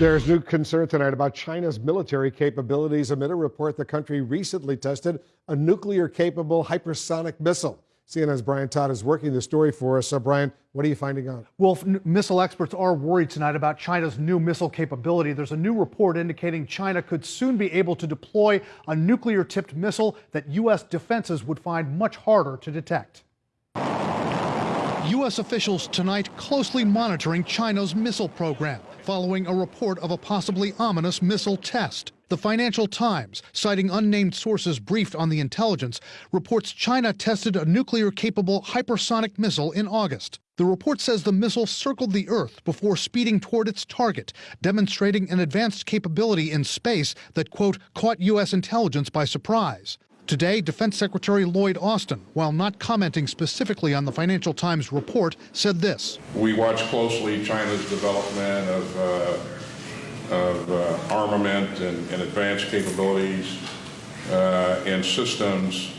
There's new concern tonight about China's military capabilities amid a report the country recently tested a nuclear capable hypersonic missile. CNN's Brian Todd is working the story for us. So, Brian, what are you finding out? Well, missile experts are worried tonight about China's new missile capability. There's a new report indicating China could soon be able to deploy a nuclear tipped missile that U.S. defenses would find much harder to detect. U.S. officials tonight closely monitoring China's missile program following a report of a possibly ominous missile test. The Financial Times, citing unnamed sources briefed on the intelligence, reports China tested a nuclear capable hypersonic missile in August. The report says the missile circled the Earth before speeding toward its target, demonstrating an advanced capability in space that, quote, caught U.S. intelligence by surprise. Today, Defense Secretary Lloyd Austin, while not commenting specifically on the Financial Times report, said this. We watch closely China's development of, uh, of uh, armament and, and, advanced capabilities uh, and systems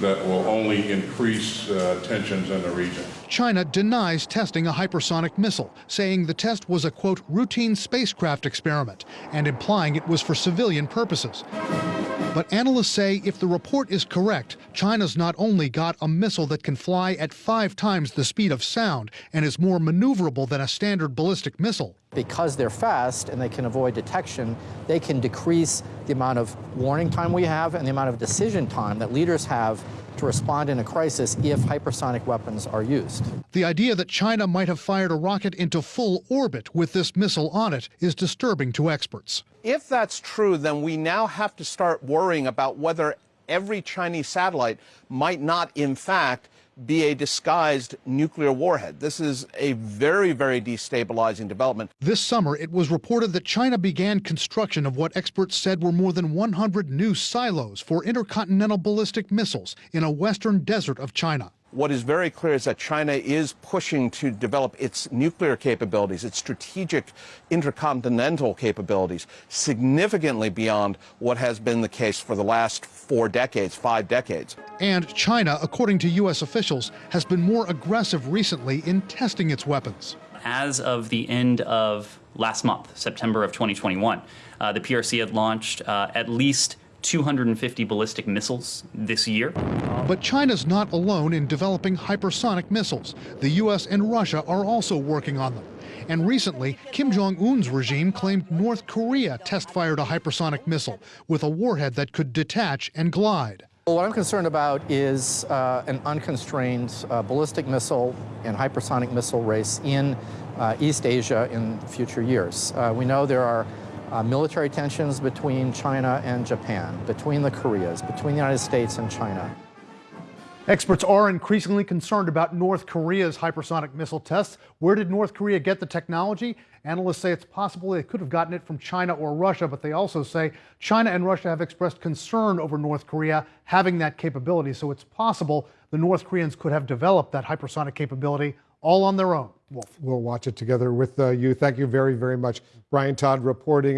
that will only increase uh, tensions in the region. China denies testing a hypersonic missile, saying the test was a, quote, routine spacecraft experiment and implying it was for civilian purposes. But analysts say if the report is correct, China's not only got a missile that can fly at five times the speed of sound and is more maneuverable than a standard ballistic missile. Because they're fast and they can avoid detection, they can decrease the amount of warning time we have and the amount of decision time that leaders have to respond in a crisis if hypersonic weapons are used. The idea that China might have fired a rocket into full orbit with this missile on it is disturbing to experts. If that's true, then we now have to start worrying about whether every Chinese satellite might not, in fact, be a disguised nuclear warhead. This is a very, very destabilizing development. This summer, it was reported that China began construction of what experts said were more than 100 new silos for intercontinental ballistic missiles in a western desert of China. What is very clear is that China is pushing to develop its nuclear capabilities, its strategic intercontinental capabilities, significantly beyond what has been the case for the last four decades, five decades. And China, according to U.S. officials, has been more aggressive recently in testing its weapons. As of the end of last month, September of 2021, uh, the PRC had launched uh, at least 250 ballistic missiles this year. But China's not alone in developing hypersonic missiles. The U.S. and Russia are also working on them. And recently, Kim Jong Un's regime claimed North Korea test fired a hypersonic missile with a warhead that could detach and glide. Well, what I'm concerned about is uh, an unconstrained uh, ballistic missile and hypersonic missile race in uh, East Asia in future years. Uh, we know there are uh, military tensions between China and Japan, between the Koreas, between the United States and China. Experts are increasingly concerned about North Korea's hypersonic missile tests. Where did North Korea get the technology? Analysts say it's possible they could have gotten it from China or Russia, but they also say China and Russia have expressed concern over North Korea having that capability. So it's possible the North Koreans could have developed that hypersonic capability all on their own. We'll, we'll watch it together with uh, you. Thank you very, very much. Brian Todd reporting.